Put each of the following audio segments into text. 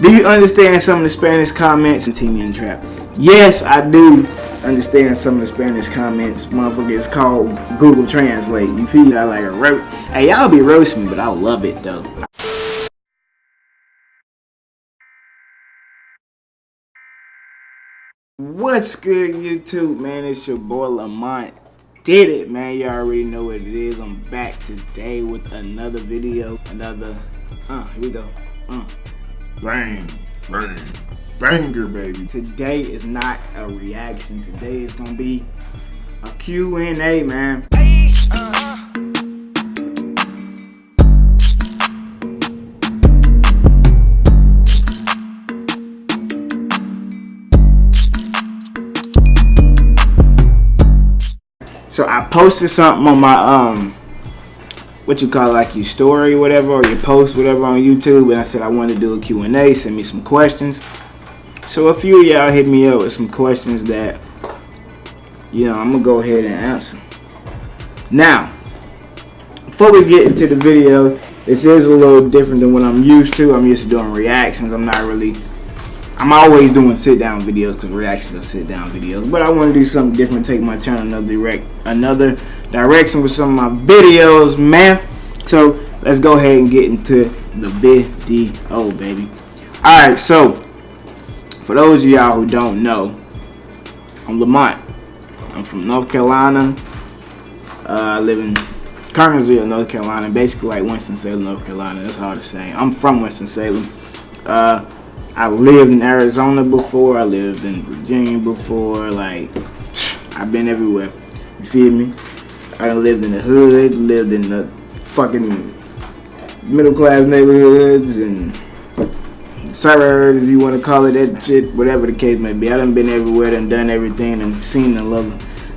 Do you understand some of the Spanish comments in Team Trap? Yes, I do understand some of the Spanish comments. Motherfucker, it's called Google Translate. You feel I like a roast. Hey, y'all be roasting me, but I love it though. What's good, YouTube, man? It's your boy Lamont. Did it, man. You all already know what it is. I'm back today with another video. Another, uh, here we go. Uh. Bang, bang, banger, baby. Today is not a reaction. Today is gonna be a Q&A, man. So I posted something on my um what you call like your story whatever or your post whatever on YouTube and I said I want to do a Q&A, send me some questions. So a few of y'all hit me up with some questions that you know I'm gonna go ahead and answer. Now, before we get into the video, this is a little different than what I'm used to. I'm used to doing reactions. I'm not really I'm always doing sit down videos because reactions are sit down videos. But I want to do something different, take my channel another direct another direction with some of my videos, man. So let's go ahead and get into the video, baby. Alright, so for those of y'all who don't know, I'm Lamont. I'm from North Carolina. Uh, I live in Kernersville, North Carolina, basically like Winston-Salem, North Carolina. That's hard to say. I'm from Winston-Salem. Uh, I lived in Arizona before. I lived in Virginia before. Like, I've been everywhere. You feel me? I lived in the hood, lived in the fucking middle class neighborhoods and suburbs, if you want to call it that shit, whatever the case may be. I done been everywhere, done done everything, and seen the love,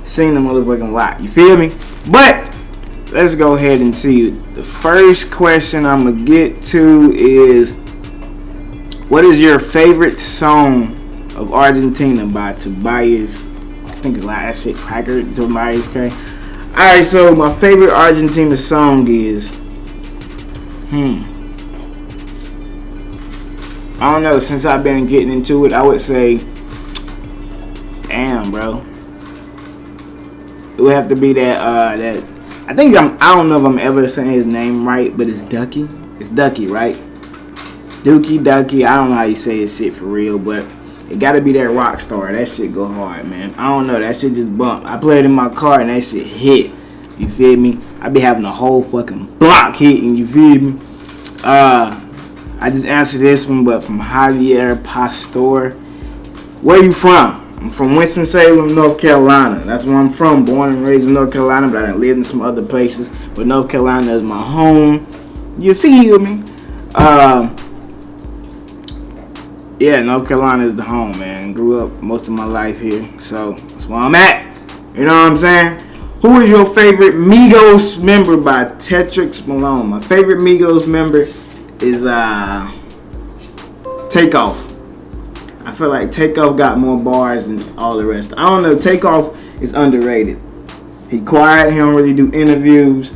seen the motherfucking lot. You feel me? But let's go ahead and see. The first question I'm gonna get to is what is your favorite song of Argentina by Tobias? I think it's like shit cracker Tobias K. Alright, so my favorite Argentina song is Hmm. I don't know, since I've been getting into it, I would say Damn bro. It would have to be that uh that I think I'm I don't know if I'm ever saying his name right, but it's Ducky. It's Ducky, right? Dookie Ducky. I don't know how you say his shit for real, but it gotta be that rock star. That shit go hard, man. I don't know. That shit just bump. I played in my car and that shit hit. You feel me? I be having a whole fucking block hitting. You feel me? Uh, I just answered this one, but from Javier Pastor. Where you from? I'm from Winston-Salem, North Carolina. That's where I'm from. Born and raised in North Carolina, but I lived in some other places. But North Carolina is my home. You feel me? Uh, yeah, North Carolina is the home, man. Grew up most of my life here, so that's where I'm at. You know what I'm saying? Who is your favorite Migos member by Tetrix Malone? My favorite Migos member is uh Takeoff. I feel like Takeoff got more bars than all the rest. I don't know. Takeoff is underrated. He quiet. He don't really do interviews,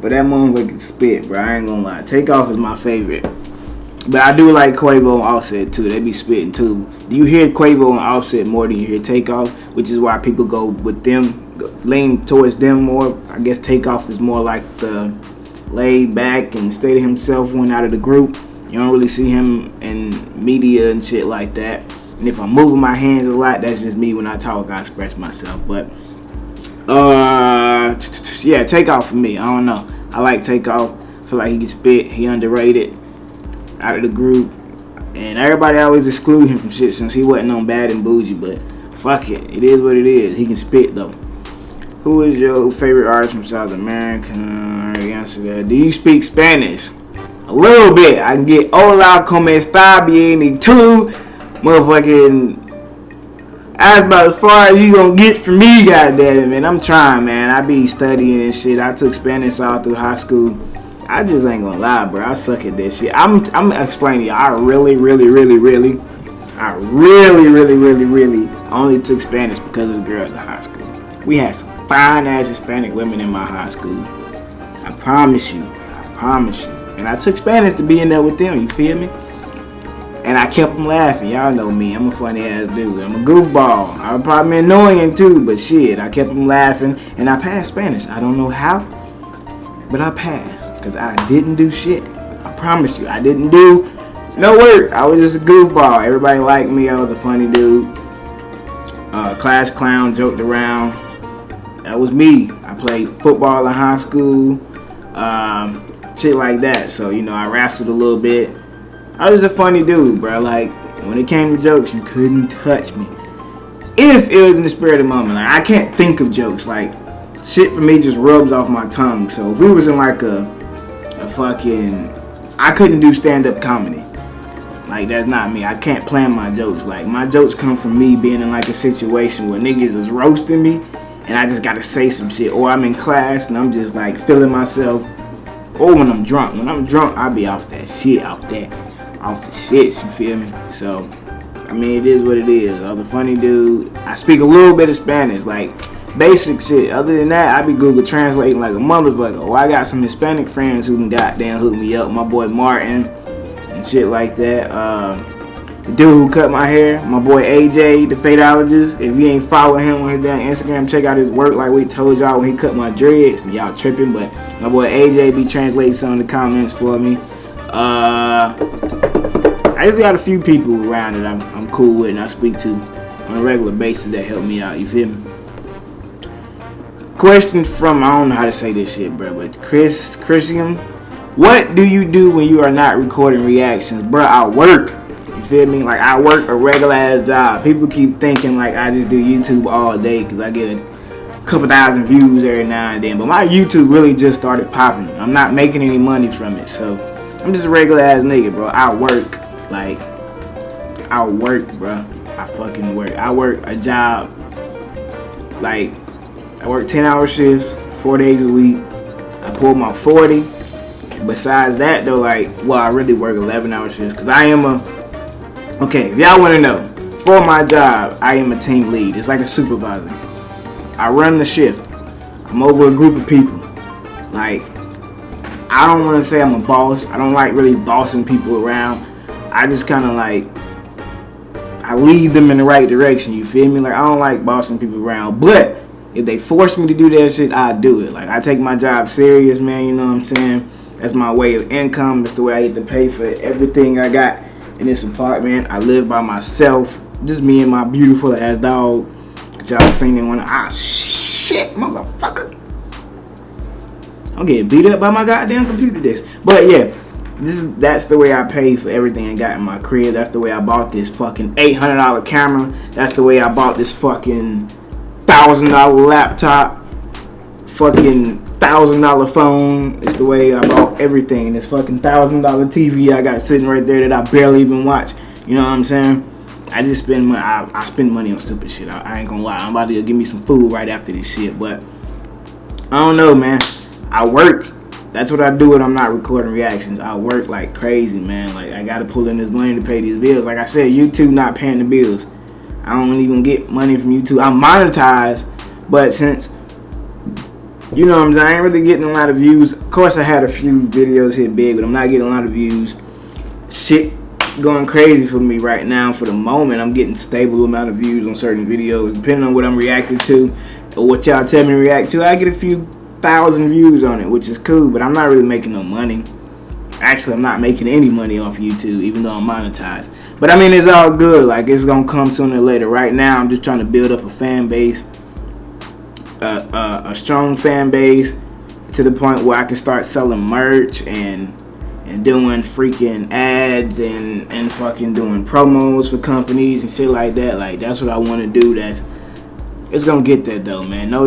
but that motherfucker can spit, bro. I ain't gonna lie. Takeoff is my favorite. But I do like Quavo and Offset too. They be spitting too. Do you hear Quavo and Offset more than you hear Takeoff? Which is why people go with them, lean towards them more. I guess Takeoff is more like the laid back and stay to himself one out of the group. You don't really see him in media and shit like that. And if I'm moving my hands a lot, that's just me when I talk, I express myself. But, uh, yeah, Takeoff for me. I don't know. I like Takeoff. Feel like he can spit. He underrated out of the group. And everybody always exclude him from shit since he wasn't on bad and bougie. But fuck it. It is what it is. He can spit though. Who is your favorite artist from South America? Do you speak Spanish? A little bit. I can get hola, como está, bien, y tú. Motherfucking. That's about as far as you gonna get from me, goddamn it, man. I'm trying, man. I be studying and shit. I took Spanish all through high school. I just ain't gonna lie, bro. I suck at this shit. I'm I'm explaining. I really, really, really, really, I really, really, really, really only took Spanish because of the girls in high school. We had some fine ass Hispanic women in my high school. I promise you. I promise you. And I took Spanish to be in there with them. You feel me? and I kept them laughing. Y'all know me. I'm a funny ass dude. I'm a goofball. I'm probably annoying too, but shit, I kept them laughing, and I passed Spanish. I don't know how, but I passed because I didn't do shit. I promise you, I didn't do no work. I was just a goofball. Everybody liked me. I was a funny dude. Uh, class clown, joked around. That was me. I played football in high school, um, shit like that. So you know, I wrestled a little bit. I was a funny dude, bro. Like when it came to jokes, you couldn't touch me. If it was in the spirit of the moment, like I can't think of jokes. Like shit for me just rubs off my tongue. So if we was in like a a fucking, I couldn't do stand up comedy. Like that's not me. I can't plan my jokes. Like my jokes come from me being in like a situation where niggas is roasting me and I just gotta say some shit. Or I'm in class and I'm just like feeling myself. Or when I'm drunk. When I'm drunk, I be off that shit, off that, off the shit, you feel me? So I mean it is what it is. I'm funny dude. I speak a little bit of Spanish, like basic shit. Other than that, I be Google translating like a motherfucker. Oh, I got some Hispanic friends who can goddamn hook me up. My boy Martin and shit like that. Uh, the dude who cut my hair, my boy AJ, the fadeologist. If you ain't following him on his damn Instagram, check out his work like we told y'all when he cut my dreads. Y'all tripping, but my boy AJ be translating some of the comments for me. Uh, I just got a few people around that I'm, I'm cool with and I speak to on a regular basis that help me out. You feel me? Question from I don't know how to say this shit, bro, but Chris Christian what do you do when you are not recording reactions? Bro, I work. You feel me? Like, I work a regular ass job. People keep thinking, like, I just do YouTube all day because I get a couple thousand views every now and then. But my YouTube really just started popping. I'm not making any money from it. So, I'm just a regular ass nigga, bro. I work. Like, I work, bro. I fucking work. I work a job. Like, I work 10 hour shifts, four days a week. I pull my 40 besides that though, like, well, I really work 11 hour shifts because I am a, okay, if y'all want to know, for my job, I am a team lead. It's like a supervisor. I run the shift. I'm over a group of people. Like, I don't want to say I'm a boss. I don't like really bossing people around. I just kind of like, I lead them in the right direction. You feel me? Like, I don't like bossing people around. But, if they force me to do that shit, I do it. Like, I take my job serious, man. You know what I'm saying? That's my way of income. It's the way I get to pay for everything I got in this apartment. I live by myself. Just me and my beautiful ass dog. Y'all seen it when ah shit, motherfucker. I'm getting beat up by my goddamn computer desk. But yeah, this is that's the way I pay for everything I got in my crib. That's the way I bought this fucking $800 camera. That's the way I bought this fucking thousand dollar laptop. Fucking thousand dollar phone. It's the way I bought everything. This fucking thousand dollar TV I got sitting right there that I barely even watch. You know what I'm saying? I just spend money. I, I spend money on stupid shit. I, I, ain't gonna lie. I'm about to give me some food right after this shit, but I don't know, man. I work. That's what I do when I'm not recording reactions. I work like crazy, man. Like I gotta pull in this money to pay these bills. Like I said, YouTube not paying the bills. I don't even get money from YouTube. I'm monetized, but since you know what I'm saying? I ain't really getting a lot of views. Of course, I had a few videos hit big, but I'm not getting a lot of views. Shit going crazy for me right now for the moment. I'm getting stable amount of views on certain videos. Depending on what I'm reacting to or what y'all tell me to react to, I get a few thousand views on it, which is cool, but I'm not really making no money. Actually, I'm not making any money off YouTube, even though I'm monetized. But I mean, it's all good. Like, it's to come sooner or later. Right now, I'm just trying to build up a fan base a strong fan base to the point where I can start selling merch and and doing freaking ads and and fucking doing promos for companies and shit like that. Like that's what I want to do. That's it's gonna get there though, man. No,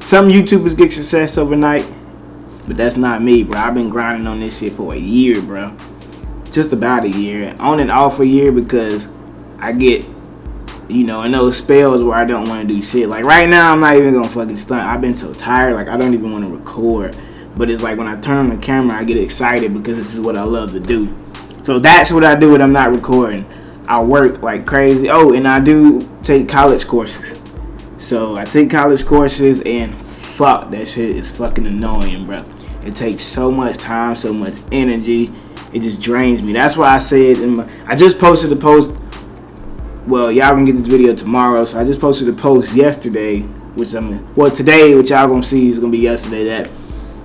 some YouTubers get success overnight, but that's not me, bro. I've been grinding on this shit for a year, bro. Just about a year, on and off a year because I get you know, in those spells where I don't want to do shit. Like right now, I'm not even gonna fucking stunt. I've been so tired, like I don't even want to record. But it's like when I turn on the camera, I get excited because this is what I love to do. So that's what I do when I'm not recording. I work like crazy. Oh, and I do take college courses. So I take college courses and fuck, that shit is fucking annoying, bro. It takes so much time, so much energy. it just drains me. That's why I said in my, I just posted a post. Well, y'all gonna get this video tomorrow, so I just posted a post yesterday, which I'm well today, which y'all gonna see is gonna be yesterday. That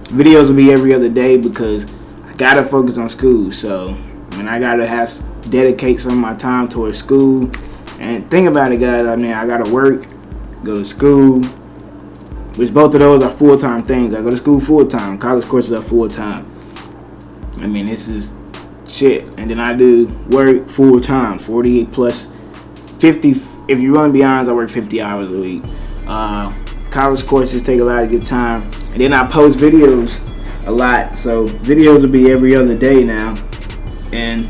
videos will be every other day because I gotta focus on school. So, I mean, I gotta have dedicate some of my time towards school. And think about it, guys. I mean, I gotta work, go to school, which both of those are full-time things. I go to school full-time. College courses are full-time. I mean, this is shit. And then I do work full-time, 48 plus 50. If you run beyond, be I work 50 hours a week. Uh, college courses take a lot of your time. And then I post videos a lot. So videos will be every other day now. And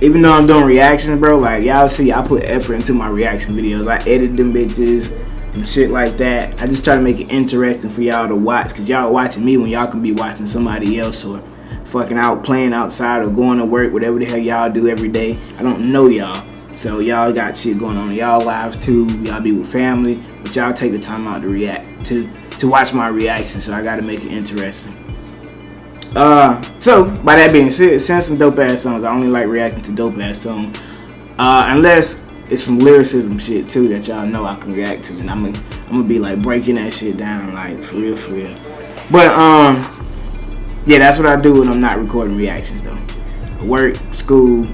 even though I'm doing reactions, bro, like y'all see, I put effort into my reaction videos. I edit them bitches and shit like that. I just try to make it interesting for y'all to watch, cause y'all watching me when y'all can be watching somebody else or fucking out playing outside or going to work, whatever the hell y'all do every day. I don't know y'all. So y'all got shit going on in y'all lives too. Y'all be with family, but y'all take the time out to react to to watch my reaction. So I gotta make it interesting. Uh, so by that being said, send some dope ass songs. I only like reacting to dope ass songs. Uh, unless it's some lyricism shit too that y'all know I can react to, and I'm gonna I'm gonna be like breaking that shit down like for real, for real. But um, yeah, that's what I do when I'm not recording reactions though. Work, school.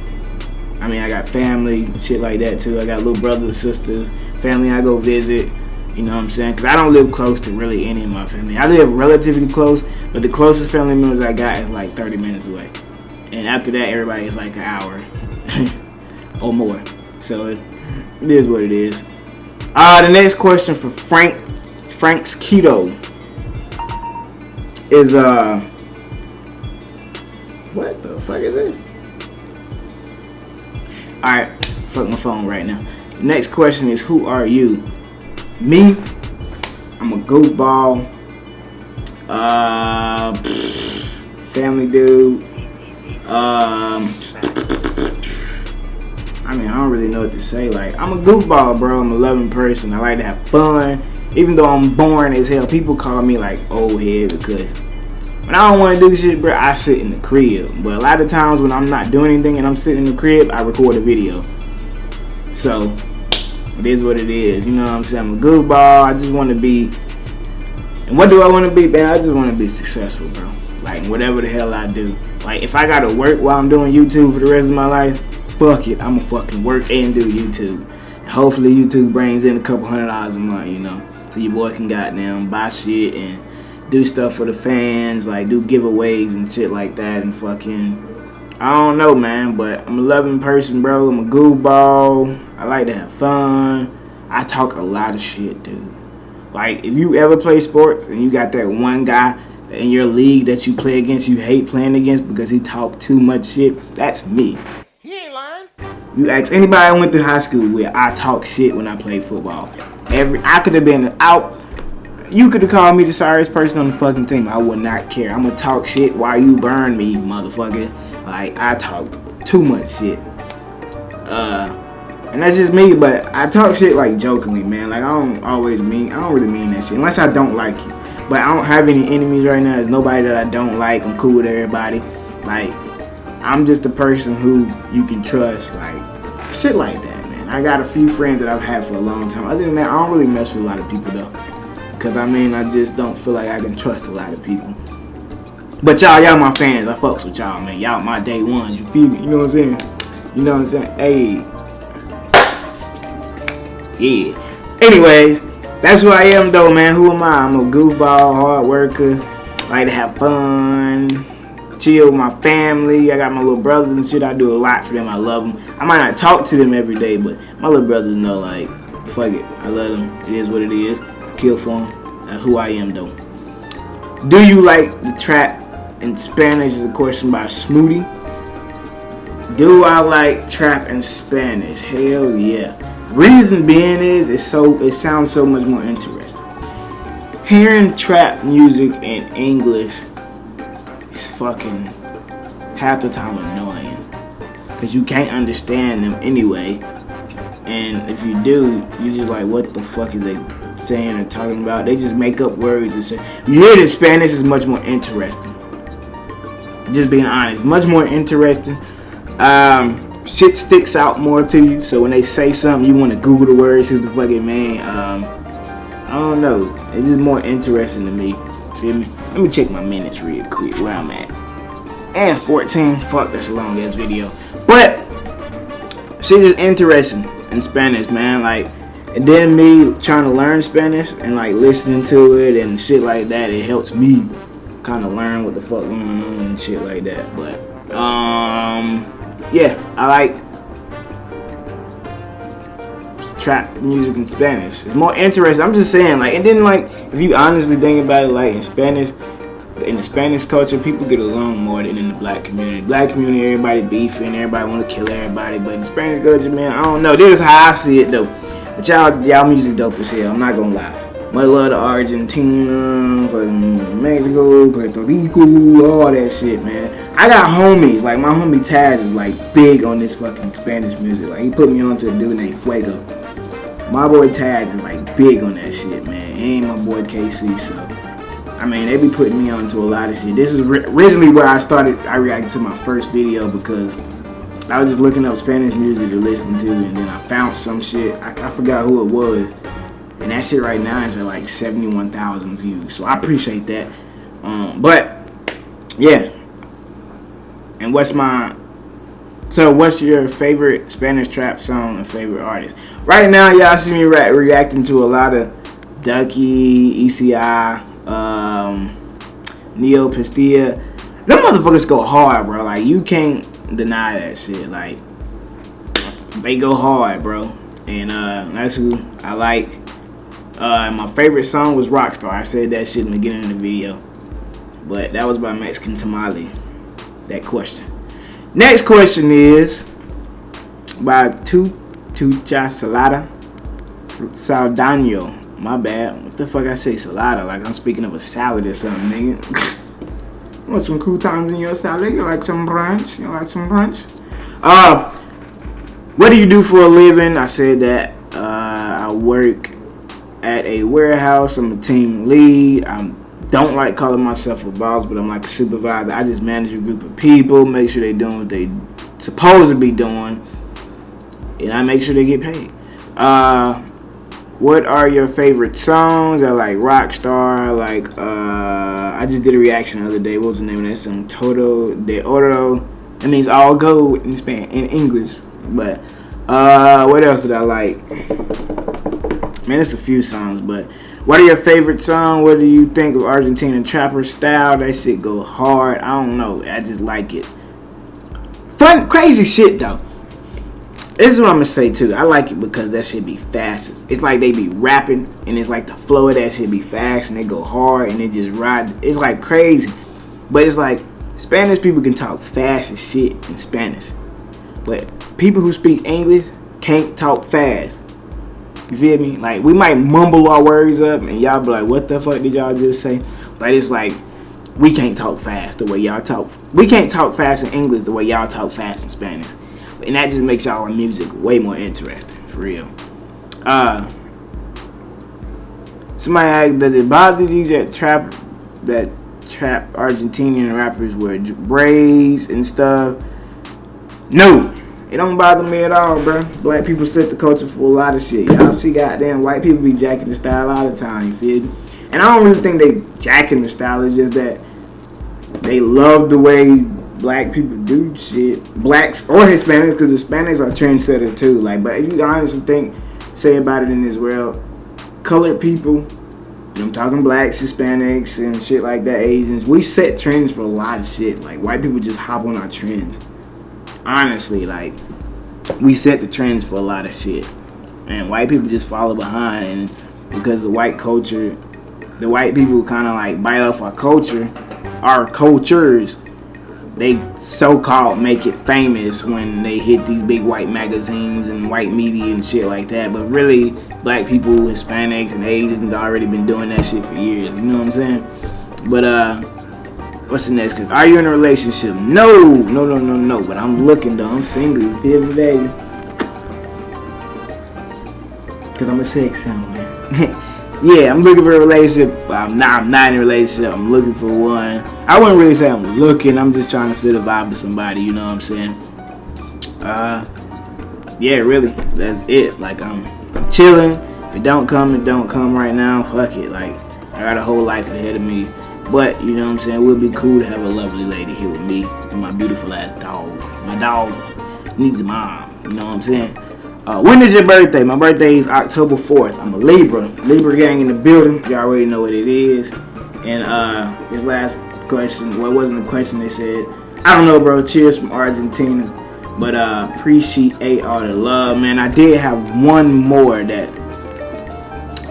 I mean, I got family, shit like that too. I got little brothers, and sisters, family I go visit. You know what I'm saying? Because I don't live close to really any of my family. I live relatively close, but the closest family members I got is like 30 minutes away. And after that, everybody is like an hour or more. So it, is what it is. Uh, the next question for Frank, Frank's Keto is, uh, what the fuck is it? Alright, fuck my phone right now. Next question is, who are you? Me, I'm a goofball, uh, family dude, um, I mean, I don't really know what to say. Like, I'm a goofball, bro. I'm a loving person. I like to have fun. Even though I'm boring as hell, people call me like old head because when I don't want to do shit, bro, I sit in the crib. But a lot of times when I'm not doing anything and I'm sitting in the crib, I record a video. So, it is what it is. You know what I'm saying? I'm a goofball. I just want to be. And what do I want to be, man? I just want to be successful, bro. Like whatever the hell I do. Like if I gotta work while I'm doing YouTube for the rest of my life, fuck it. I'ma fucking work and do YouTube. Hopefully YouTube brings in a couple hundred dollars a month, you know. So your boy can goddamn buy shit and do stuff for the fans, like do giveaways and shit like that and fucking I don't know, man, but I'm a loving person, bro. I'm a goofball. I like to have fun. I talk a lot of shit, dude. Like, if you ever play sports and you got that one guy in your league that you play against, you hate playing against because he talk too much shit, that's me. You ask anybody I went to high school with, I talk shit when I play football. Every I could have been out. You could have called me the sorriest person on the fucking team. I would not care. I'm gonna talk shit while you burn me, motherfucker. Like I talk too much shit. Uh, and that's just me. But I talk shit like jokingly, man. Like I don't always mean. I don't really mean that shit unless I don't like you. But I don't have any enemies right now. There's nobody that I don't like. I'm cool with everybody. Like I'm just a person who you can trust. Like shit like that, man. I got a few friends that I've had for a long time. Other than that, I don't really mess with a lot of people though. Cause I mean, I just don't feel like I can trust a lot of people. But y'all, y'all my fans. I fucks with y'all, man. Y'all my day ones. You feel me? You know what I'm saying? You know what I'm saying? Hey. Yeah. Anyways, that's who I am though, man. Who am I? I'm a goofball, hard worker. I Like to have fun. Chill with my family. I got my little brothers and shit. I do a lot for them. I love them. I might not talk to them every day, but my little brothers know, like, fuck it. I love them. It is what it is. Kill for them. That's who I am though. Do you like the trap in Spanish is a question by Smoothie. Do I like trap in Spanish? Hell yeah. Reason being is it's so it sounds so much more interesting. Hearing trap music in English is fucking half the time annoying. Cause you can't understand them anyway. And if you do, you're just like what the fuck is they saying or talking about? They just make up words and say you hear in Spanish is much more interesting. Just being honest, much more interesting. Um, shit sticks out more to you. So when they say something, you want to Google the words. Who's the fucking man? Um, I don't know. It's just more interesting to me. Feel me? Let me check my minutes real quick where I'm at. And 14. Fuck, that's a long ass video. But shit is interesting in Spanish, man. Like, and then me trying to learn Spanish and like listening to it and shit like that, it helps me kind of learn what the fuck going on and shit like that. But um yeah, I like trap music in Spanish. It's more interesting. I'm just saying, like, and then like, if you honestly think about it, like in Spanish, in the Spanish culture, people get along more than in the black community. Black community, everybody beefing, everybody want to kill everybody. But in Spanish culture, man, I don't know. This is how I see it though. But y'all, y'all music dope as hell. I'm not gonna lie. Much love to Argentina, fucking Mexico, Puerto Rico, all that shit, man. I got homies, like my homie Taz is like big on this fucking Spanish music. Like he put me on to a dude named Fuego. My boy Taz is like big on that shit, man. Ain't my boy KC, so I mean they be putting me onto a lot of shit. This is originally where I started. I reacted to my first video because I was just looking up Spanish music to listen to, and then I found some shit. I, I forgot who it was and that shit right now is at like 71,000 views. So I appreciate that. Um, but yeah. And what's my so what's your favorite Spanish trap song and favorite artist? Right now, y'all see me re reacting to a lot of Ducky, ECI, um, Neo Pistea. Them motherfuckers go hard, bro. Like you can't deny that shit. Like they go hard, bro. And uh, that's who I like. Uh, my favorite song was Rockstar. I said that shit in the beginning of the video. But that was by Mexican Tamale. That question. Next question is by Tu Tucha Salada Saldano. My bad. What the fuck I say salada? Like I'm speaking of a salad or something, nigga. Want some croutons in your salad? You like some brunch? You like some brunch? Uh, what do you do for a living? I said that. Uh, I work at a warehouse. I'm a team lead. I don't like calling myself a boss, but I'm like a supervisor. I just manage a group of people, make sure they're doing what they supposed to be doing, and I make sure they get paid. Uh, what are your favorite songs? I like Rockstar. like uh, I just did a reaction the other day. What was the name of that song? Todo de Oro. It means all gold in Spanish, in English. But uh, what else did I like? Man, it's a few songs, but what are your favorite songs? What do you think of Argentina trapper style? That shit go hard. I don't know. I just like it. Fun, crazy shit though. This is what I'm gonna say too. I like it because that shit be fast. It's like they be rapping and it's like the flow of that shit be fast and they go hard and they just ride. It's like crazy. But it's like Spanish people can talk fast as shit in Spanish. But people who speak English can't talk fast. You feel me? Like we might mumble our words up and y'all be like, what the fuck did y'all just say? But it's like we can't talk fast the way y'all talk. We can't talk fast in English the way y'all talk fast in Spanish. And that just makes y'all music way more interesting, for real. Uh somebody asked, does it bother you that trap that trap Argentinian rappers wear braids and stuff? No. It don't bother me at all, bro. Black people set the culture for a lot of shit. Y'all see goddamn white people be jacking the style all the time, you feel me? And I don't really think they jacking the style, it's just that they love the way black people do shit. Blacks or Hispanics, because Hispanics are trendsetter too. Like, but if you honestly think, say about it in this world, colored people, I'm talking blacks, Hispanics, and shit like that, Asians, we set trends for a lot of shit. Like, white people just hop on our trends honestly, like we set the trends for a lot of shit, and white people just follow behind. And because the white culture, the white people kind of like bite off our culture, our cultures. They so-called make it famous when they hit these big white magazines and white media and shit like that. But really, black people, Hispanics, and Asians already been doing that shit for years. You know what I'm saying? But uh What's the next question? Are you in a relationship? No, no, no, no, no. But I'm looking though. I'm single. You feel me, baby? Cause I'm a sex symbol, man. yeah, I'm looking for a relationship. I'm not. I'm not in a relationship. I'm looking for one. I wouldn't really say I'm looking. I'm just trying to feel the vibe of somebody. You know what I'm saying? Uh, yeah, really. That's it. Like I'm, I'm chilling. If it don't come, it don't come right now. Fuck it. Like I got a whole life ahead of me. But you know what I'm saying? It would be cool to have a lovely lady here with me and my beautiful ass dog. My dog needs a mom. You know what I'm saying? Uh, when is your birthday? My birthday is October 4th. I'm a Libra. Libra gang in the building. Y'all already know what it is. And uh, this last question, well, wasn't a question. They said, I don't know, bro. Cheers from Argentina. But uh, appreciate all the love, man. I did have one more that,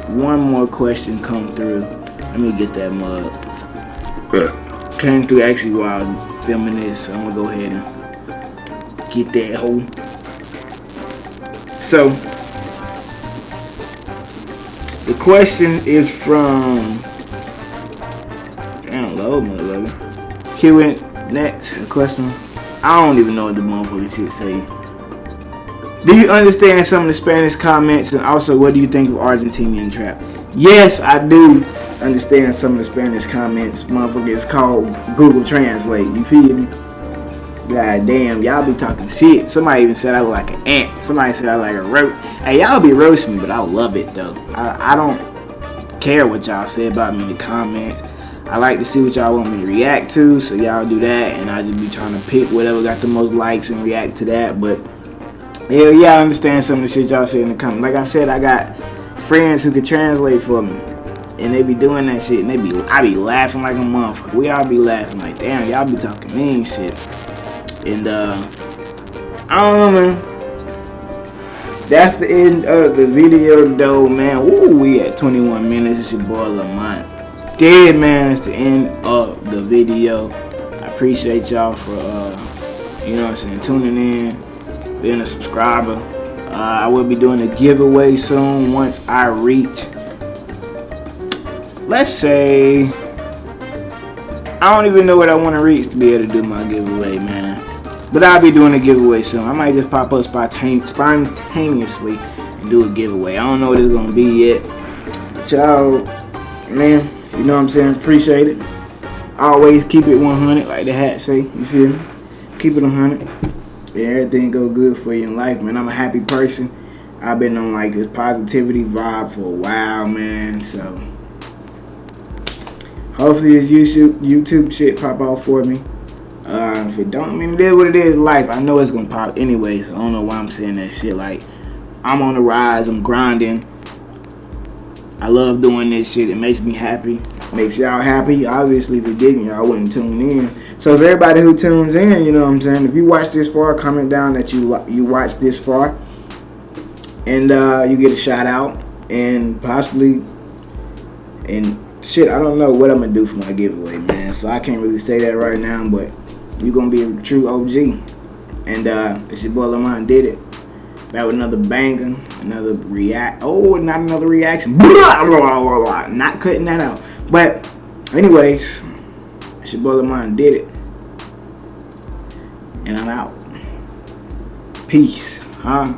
one more question come through. Let me get that mug. Came through actually while filming this. So I'm gonna go ahead and get that hole. So, the question is from, damn, low motherfucker. Q and next question. I don't even know what the motherfucker shit say. Do you understand some of the Spanish comments and also what do you think of Argentinian trap? Yes, I do understand some of the Spanish comments. Motherfucker, it's called Google Translate. You feel me? God damn, y'all be talking shit. Somebody even said I look like an ant. Somebody said I like a roach. Hey, y'all be roasting me, but I love it though. I, I don't care what y'all say about me in the comments. I like to see what y'all want me to react to, so y'all do that, and I just be trying to pick whatever got the most likes and react to that. But hell yeah, I understand some of the shit y'all say in the comments. Like I said, I got friends who can translate for me. And they be doing that shit, and they be, I be laughing like a motherfucker. We all be laughing like, damn, y'all be talking mean shit. And uh, I don't know, man. That's the end of the video, though, man. Ooh, we at 21 minutes. It's your boy Lamont. Dead, man. It's the end of the video. I appreciate y'all for, uh, you know what I'm saying, tuning in, being a subscriber. Uh, I will be doing a giveaway soon once I reach, let's say, I don't even know what I want to reach to be able to do my giveaway, man. But I'll be doing a giveaway soon. I might just pop up spontaneously and do a giveaway. I don't know what it's going to be yet. But y'all, man, you know what I'm saying? Appreciate it. Always keep it 100, like the hat say. You feel me? Keep it 100. And everything go good for you in life, man. I'm a happy person. I've been on like this positivity vibe for a while, man. So hopefully this YouTube YouTube shit pop off for me. Uh, if it don't, I mean, it is what it is. Life. I know it's gonna pop anyways. I don't know why I'm saying that shit. Like, I'm on the rise. I'm grinding. I love doing this shit. It makes me happy. Makes y'all happy. Obviously, if it didn't, y'all wouldn't tune in. So, if everybody who tunes in, you know what I'm saying. If you watch this far, comment down that you you watched this far, and uh, you get a shout out, and possibly, and shit, I don't know what I'm gonna do for my giveaway, man. So I can't really say that right now, but you're gonna be a true OG. And uh, it's your boy Lamont did it. Back with another banger, another react. Oh, not another reaction. Blah, blah, blah, blah. Not cutting that out. But, anyways, it's your boy Lamont did it. And I'm out. Peace. Huh?